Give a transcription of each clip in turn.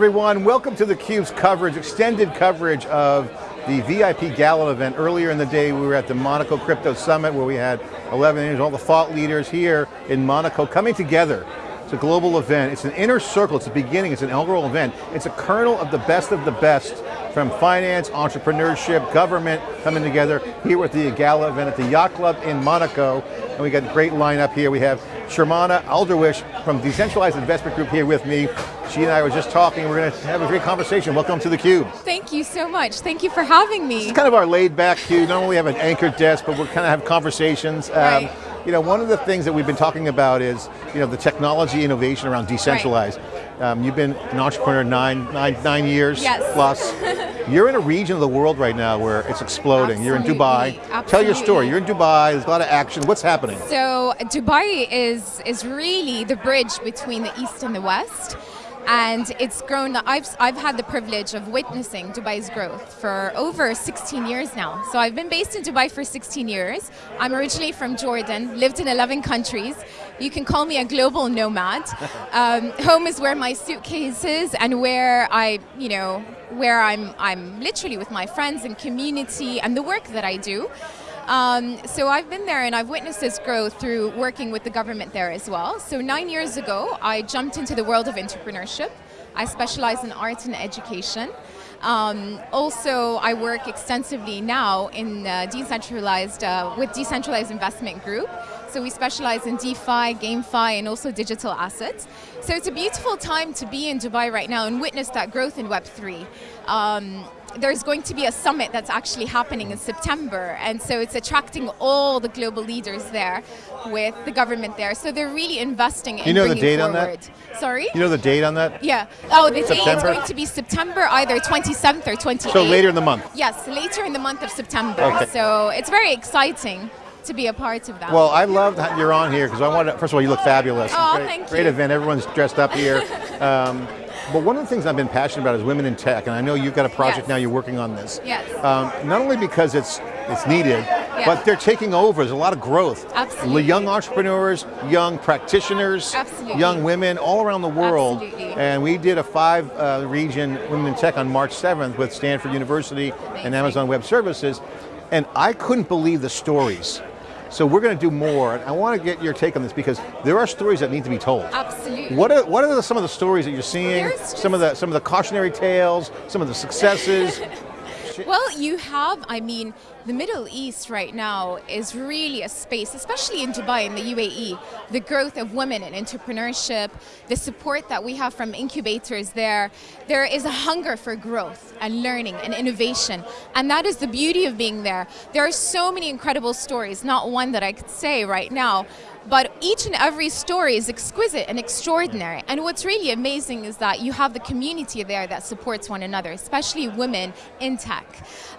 everyone. Welcome to theCUBE's coverage, extended coverage of the VIP Gala event. Earlier in the day, we were at the Monaco Crypto Summit where we had 11 leaders, all the thought leaders here in Monaco coming together. It's a global event. It's an inner circle. It's a beginning. It's an inaugural event. It's a kernel of the best of the best from finance, entrepreneurship, government coming together here with the Gala event at the Yacht Club in Monaco. And we got a great lineup here. We have Shermana Alderwish from Decentralized Investment Group here with me. She and I were just talking, we're going to have a great conversation. Welcome to theCUBE. Thank you so much, thank you for having me. It's kind of our laid back CUBE, not only have an anchored desk, but we're kind of have conversations. Um, right. Um, you know, one of the things that we've been talking about is, you know, the technology innovation around decentralized. Right. Um, you've been an entrepreneur nine, nine, nine years yes. plus. You're in a region of the world right now where it's exploding. Absolutely. You're in Dubai. Absolutely. Tell your story. You're in Dubai, there's a lot of action. What's happening? So Dubai is, is really the bridge between the East and the West and it's grown, I've, I've had the privilege of witnessing Dubai's growth for over 16 years now. So I've been based in Dubai for 16 years. I'm originally from Jordan, lived in 11 countries. You can call me a global nomad. Um, home is where my suitcase is and where I, you know, where I'm, I'm literally with my friends and community and the work that I do. Um, so I've been there and I've witnessed this growth through working with the government there as well. So nine years ago, I jumped into the world of entrepreneurship. I specialize in art and education. Um, also, I work extensively now in uh, decentralized, uh, with Decentralized Investment Group. So we specialize in DeFi, GameFi, and also digital assets. So it's a beautiful time to be in Dubai right now and witness that growth in Web3. Um, there's going to be a summit that's actually happening in September, and so it's attracting all the global leaders there with the government there. So they're really investing in you know the date forward. on that? Sorry? You know the date on that? Yeah. Oh, the September? date is going to be September either 27th or 28th. So later in the month? Yes, later in the month of September. Okay. So it's very exciting to be a part of that. Well, I love that you're on here because I want to, first of all, you look fabulous. Oh, great, thank great event, everyone's dressed up here. Um, but one of the things I've been passionate about is women in tech, and I know you've got a project yes. now you're working on this. Yes. Um, not only because it's it's needed, yeah. but they're taking over. There's a lot of growth. Absolutely. Young entrepreneurs, young practitioners, Absolutely. young women all around the world. Absolutely. And we did a five uh, region Women in Tech on March 7th with Stanford University Amazing. and Amazon Web Services. And I couldn't believe the stories. So we're going to do more, and I want to get your take on this because there are stories that need to be told. Absolutely. What are, what are the, some of the stories that you're seeing? There's Some of the some of the cautionary tales, some of the successes. Well, you have, I mean, the Middle East right now is really a space, especially in Dubai and the UAE, the growth of women in entrepreneurship, the support that we have from incubators there. There is a hunger for growth and learning and innovation, and that is the beauty of being there. There are so many incredible stories, not one that I could say right now, but each and every story is exquisite and extraordinary. And what's really amazing is that you have the community there that supports one another, especially women in tech.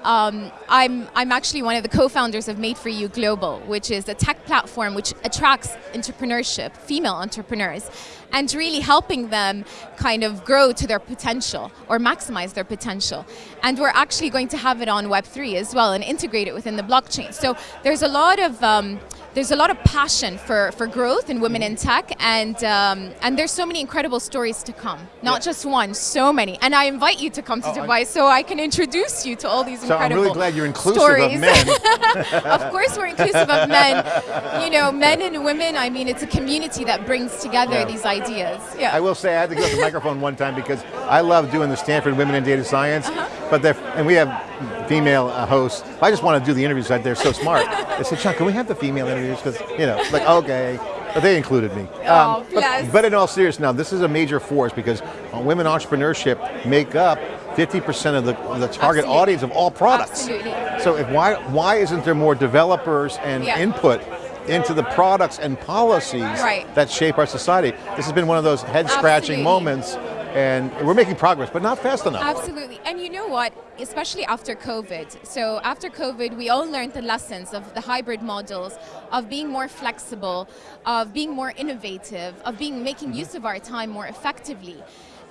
Um, I'm, I'm actually one of the co-founders of Made for You Global, which is a tech platform which attracts entrepreneurship, female entrepreneurs, and really helping them kind of grow to their potential or maximize their potential. And we're actually going to have it on Web3 as well and integrate it within the blockchain. So there's a lot of um, there's a lot of passion for, for growth in women in tech, and um, and there's so many incredible stories to come. Not yeah. just one, so many. And I invite you to come to oh, Dubai I so I can introduce you to all these so incredible I'm really glad you're inclusive stories. of men. of course we're inclusive of men. You know, men and women, I mean, it's a community that brings together yeah. these ideas. Yeah. I will say I had to go to the microphone one time because I love doing the Stanford Women in Data Science, uh -huh. but and we have female uh, hosts. I just want to do the interviews, they're so smart. I said, John, can we have the female interviews? Because, you know, like, okay. But they included me. Oh, um, but, but, in all seriousness, now this is a major force because women entrepreneurship make up 50% of the, the target Absolutely. audience of all products. Absolutely. So if, why, why isn't there more developers and yeah. input into the products and policies right. that shape our society? This has been one of those head-scratching moments and we're making progress, but not fast enough. Absolutely, and you know what, especially after COVID, so after COVID we all learned the lessons of the hybrid models, of being more flexible, of being more innovative, of being making mm-hmm. use of our time more effectively.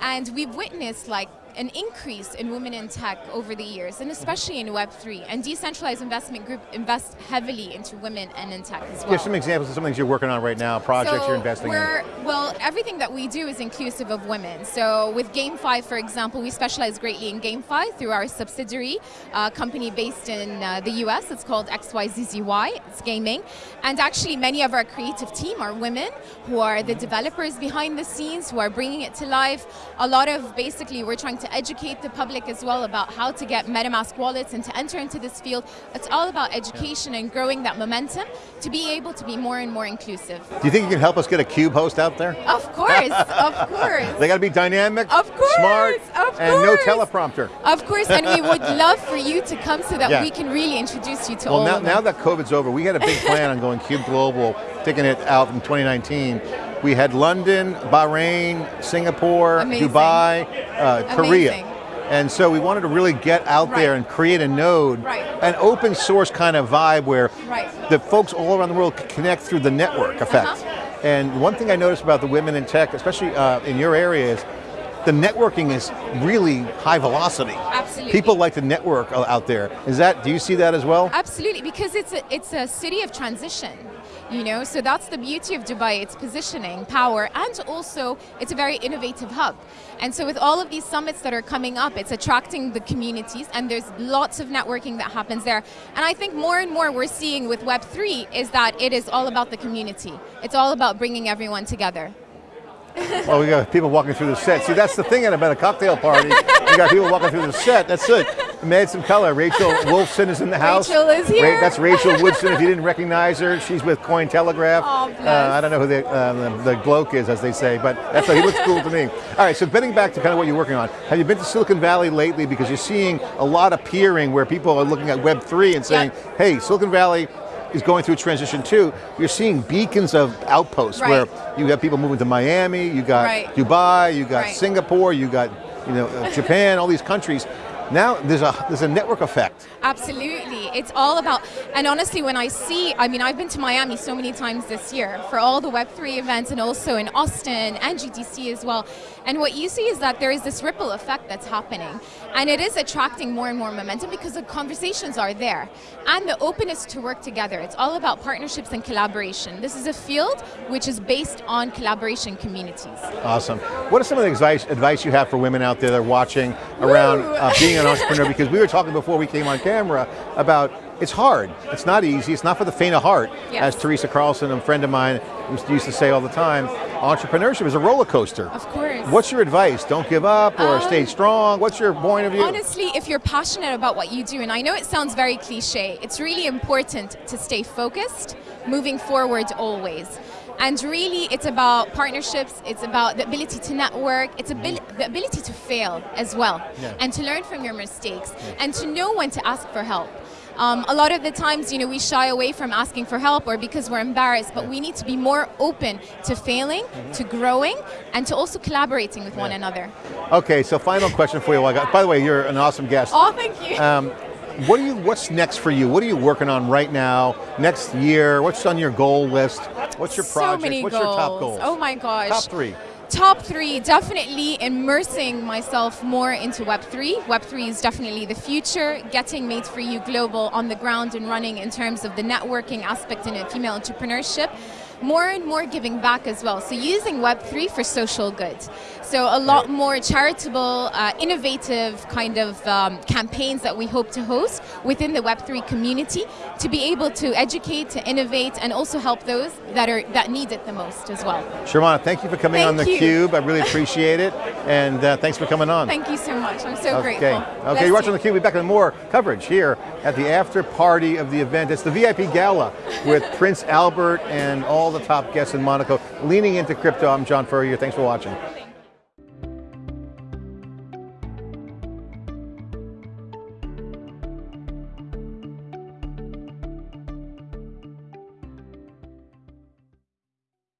And we've witnessed like an increase in women in tech over the years, and especially in Web3. And Decentralized Investment Group invests heavily into women and in tech as well. Give some examples of some things you're working on right now, projects so you're investing in. Well, everything that we do is inclusive of women. So with GameFi, for example, we specialize greatly in GameFi through our subsidiary, uh, company based in uh, the US. It's called XYZZY, it's gaming. And actually many of our creative team are women who are the developers behind the scenes, who are bringing it to life. A lot of, basically, we're trying to educate the public as well about how to get MetaMask wallets and to enter into this field. It's all about education and growing that momentum to be able to be more and more inclusive. Do you think you can help us get a Cube host out there? Of course, of course. They got to be dynamic, Of course, smart, of and no teleprompter. Of course, and we would love for you to come so that Yeah. we can really introduce you to Well, all now, of them. now that COVID's over, we had a big plan on going Cube Global, taking it out in 2019. We had London, Bahrain, Singapore, Amazing. Dubai, uh, Korea. Amazing. And so we wanted to really get out there and create a node, Right. an open source kind of vibe where Right. the folks all around the world connect through the network effect. Uh-huh. And one thing I noticed about the women in tech, especially uh, in your area, is the networking is really high velocity. Absolutely. People like to network out there. Is that, do you see that as well? Absolutely, because it's a, it's a city of transition. You know, so that's the beauty of Dubai, its positioning, power, and also it's a very innovative hub. And so with all of these summits that are coming up, it's attracting the communities and there's lots of networking that happens there. And I think more and more we're seeing with Web3 is that it is all about the community. It's all about bringing everyone together. Well, we got people walking through the set. See, that's the thing about a cocktail party. you got people walking through the set. That's it. Add some color. Rachel Wolfson is in the house. Rachel is here. that's Rachel Wolfson. If you didn't recognize her, she's with Cointelegraph. Bless. Uh, I don't know who the, uh, the, the bloke is, as they say, but that's he looks cool to me. All right, so getting back to kind of what you're working on. Have you been to Silicon Valley lately? Because you're seeing a lot of peering where people are looking at Web3 and saying, Yeah. hey, Silicon Valley is going through a transition too. You're seeing beacons of outposts Right. where you have people moving to Miami, you got Right. Dubai, you got Right. Singapore, you got you know uh, Japan, all these countries. Now there's a there's a network effect. Absolutely. It's all about, and honestly, when I see, I mean, I've been to Miami so many times this year for all the Web3 events and also in Austin and GDC as well. And what you see is that there is this ripple effect that's happening. And it is attracting more and more momentum because the conversations are there and the openness to work together. It's all about partnerships and collaboration. This is a field which is based on collaboration communities. Awesome. What are some of the advice, advice you have for women out there that are watching around uh, being an entrepreneur? Because we were talking before we came on camera about it's hard, it's not easy, it's not for the faint of heart. Yes. As Teresa Carlson, a friend of mine, used to say all the time, entrepreneurship is a roller coaster. Of course. What's your advice? Don't give up or Um, stay strong? What's your point of view? Honestly, if you're passionate about what you do, and I know it sounds very cliche, it's really important to stay focused, moving forward always. And really, it's about partnerships, it's about the ability to network, it's abil- the ability to fail as well, Yeah. and to learn from your mistakes, and to know when to ask for help. Um, a lot of the times, you know, we shy away from asking for help or because we're embarrassed, but we need to be more open to failing, to growing, and to also collaborating with one another. Okay, so final question for you. while I got- By the way, you're an awesome guest. Oh, thank you. Um, what are you? What's next for you? What are you working on right now? Next year? What's on your goal list? What's your project? So many what's goals. your top goals? Oh my gosh. Top three. Top three, definitely immersing myself more into Web3. Web3 is definitely the future, getting Made for You Global on the ground and running in terms of the networking aspect in a female entrepreneurship. More and more giving back as well. So using Web3 for social good. So a lot more charitable, uh, innovative kind of um, campaigns that we hope to host within the Web3 community to be able to educate, to innovate, and also help those that are that need it the most as well. Sharmana, thank you for coming Thank on theCUBE. I really appreciate it. And uh, thanks for coming on. Thank you so much. I'm so okay. grateful. Okay, Bless you're watching you. theCUBE. We'll be back with more coverage here at the after party of the event. It's the VIP Gala with Prince Albert and all the top guests in Monaco leaning into crypto. I'm John Furrier, thanks for watching.